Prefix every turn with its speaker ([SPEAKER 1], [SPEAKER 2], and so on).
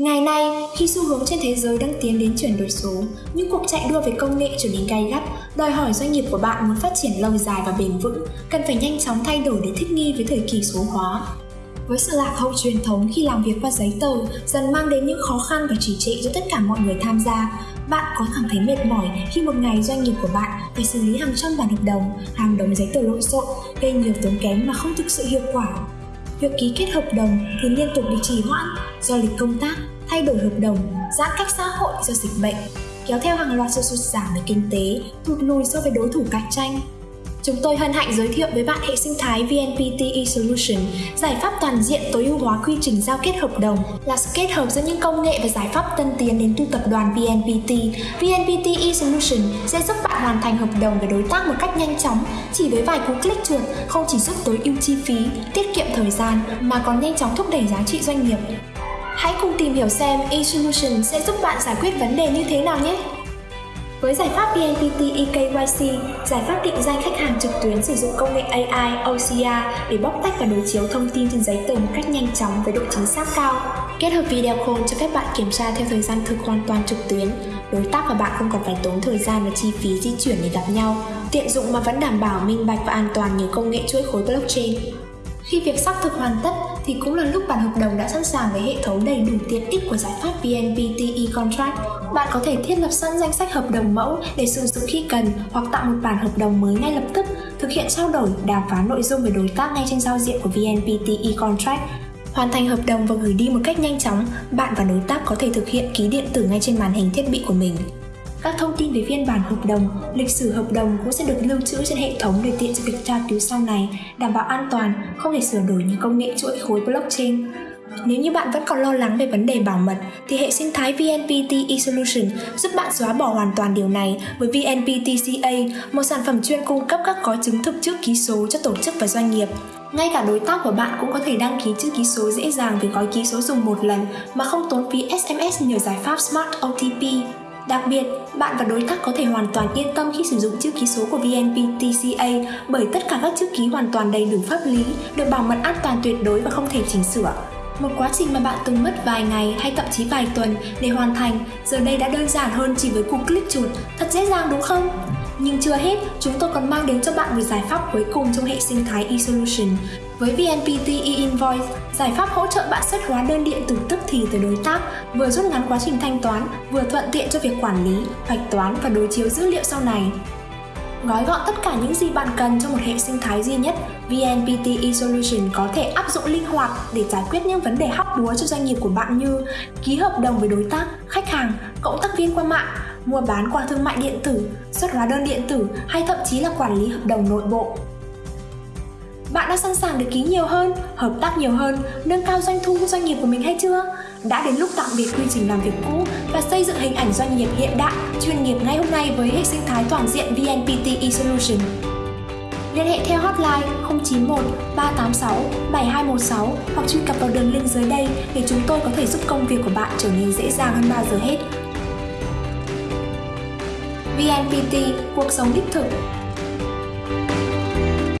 [SPEAKER 1] Ngày nay, khi xu hướng trên thế giới đang tiến đến chuyển đổi số, những cuộc chạy đua về công nghệ trở nên gay gắt, đòi hỏi doanh nghiệp của bạn muốn phát triển lâu dài và bền vững, cần phải nhanh chóng thay đổi để thích nghi với thời kỳ số hóa. Với sự lạc hậu truyền thống khi làm việc qua giấy tờ dần mang đến những khó khăn và chỉ trệ cho tất cả mọi người tham gia, bạn có cảm thấy mệt mỏi khi một ngày doanh nghiệp của bạn phải xử lý hàng trăm bản hợp đồng, hàng đống giấy tờ lộn xộn, gây nhiều tốn kém mà không thực sự hiệu quả. Việc ký kết hợp đồng thì liên tục bị trì hoãn do lịch công tác, thay đổi hợp đồng, giãn cách xã hội do dịch bệnh, kéo theo hàng loạt sự sụt giảm về kinh tế, thụt lùi so với đối thủ cạnh tranh, Chúng tôi hân hạnh giới thiệu với bạn hệ sinh thái VNPT eSolution, giải pháp toàn diện tối ưu hóa quy trình giao kết hợp đồng, là sự kết hợp giữa những công nghệ và giải pháp tân tiến đến từ tập đoàn VNPT. VNPT eSolution sẽ giúp bạn hoàn thành hợp đồng với đối tác một cách nhanh chóng, chỉ với vài cú click chuột, không chỉ giúp tối ưu chi phí, tiết kiệm thời gian mà còn nhanh chóng thúc đẩy giá trị doanh nghiệp. Hãy cùng tìm hiểu xem eSolution sẽ giúp bạn giải quyết vấn đề như thế nào nhé! Với giải pháp VNPT eKYC, giải pháp định danh khách hàng trực tuyến sử dụng công nghệ AI OCR để bóc tách và đối chiếu thông tin trên giấy tờ một cách nhanh chóng với độ chính xác cao. Kết hợp video call cho phép bạn kiểm tra theo thời gian thực hoàn toàn trực tuyến. Đối tác và bạn không còn phải tốn thời gian và chi phí di chuyển để gặp nhau. Tiện dụng mà vẫn đảm bảo minh bạch và an toàn nhờ công nghệ chuỗi khối blockchain. Khi việc xác thực hoàn tất thì cũng là lúc bản hợp đồng đã sẵn sàng với hệ thống đầy đủ tiện ích của giải pháp VNPT e-contract. Bạn có thể thiết lập sẵn danh sách hợp đồng mẫu để sử dụng khi cần hoặc tạo một bản hợp đồng mới ngay lập tức, thực hiện trao đổi, đàm phán nội dung với đối tác ngay trên giao diện của VNPT e-contract Hoàn thành hợp đồng và gửi đi một cách nhanh chóng, bạn và đối tác có thể thực hiện ký điện tử ngay trên màn hình thiết bị của mình. Các thông tin về phiên bản hợp đồng, lịch sử hợp đồng cũng sẽ được lưu trữ trên hệ thống để tiện cho việc tra cứu sau này, đảm bảo an toàn, không thể sửa đổi như công nghệ chuỗi khối blockchain. Nếu như bạn vẫn còn lo lắng về vấn đề bảo mật, thì hệ sinh thái VNPT eSolution giúp bạn xóa bỏ hoàn toàn điều này với VNPT CA, một sản phẩm chuyên cung cấp các gói chứng thực chữ ký số cho tổ chức và doanh nghiệp. Ngay cả đối tác của bạn cũng có thể đăng ký chữ ký số dễ dàng với gói ký số dùng một lần mà không tốn phí SMS nhờ giải pháp Smart OTP. Đặc biệt, bạn và đối tác có thể hoàn toàn yên tâm khi sử dụng chữ ký số của VNPTCA bởi tất cả các chữ ký hoàn toàn đầy đủ pháp lý, được bảo mật an toàn tuyệt đối và không thể chỉnh sửa. Một quá trình mà bạn từng mất vài ngày hay thậm chí vài tuần để hoàn thành, giờ đây đã đơn giản hơn chỉ với cú click chuột, thật dễ dàng đúng không? Nhưng chưa hết, chúng tôi còn mang đến cho bạn một giải pháp cuối cùng trong hệ sinh thái eSolution. Với VNPT e-invoice, giải pháp hỗ trợ bạn xuất hóa đơn điện tử tức thì từ đối tác, vừa rút ngắn quá trình thanh toán, vừa thuận tiện cho việc quản lý, hoạch toán và đối chiếu dữ liệu sau này. Gói gọn tất cả những gì bạn cần trong một hệ sinh thái duy nhất, VNPT eSolution có thể áp dụng linh hoạt để giải quyết những vấn đề hóc búa cho doanh nghiệp của bạn như ký hợp đồng với đối tác, khách hàng, cộng tác viên qua mạng, mua bán qua thương mại điện tử, xuất hóa đơn điện tử hay thậm chí là quản lý hợp đồng nội bộ. Bạn đã sẵn sàng được ký nhiều hơn, hợp tác nhiều hơn, nâng cao doanh thu của doanh nghiệp của mình hay chưa? Đã đến lúc tạm biệt quy trình làm việc cũ và xây dựng hình ảnh doanh nghiệp hiện đại, chuyên nghiệp ngay hôm nay với hệ sinh thái toàn diện VNPT eSolution. Liên hệ theo hotline 091 386 7216 hoặc truy cập vào đường link dưới đây để chúng tôi có thể giúp công việc của bạn trở nên dễ dàng hơn bao giờ hết. VNPT, cuộc sống đích thực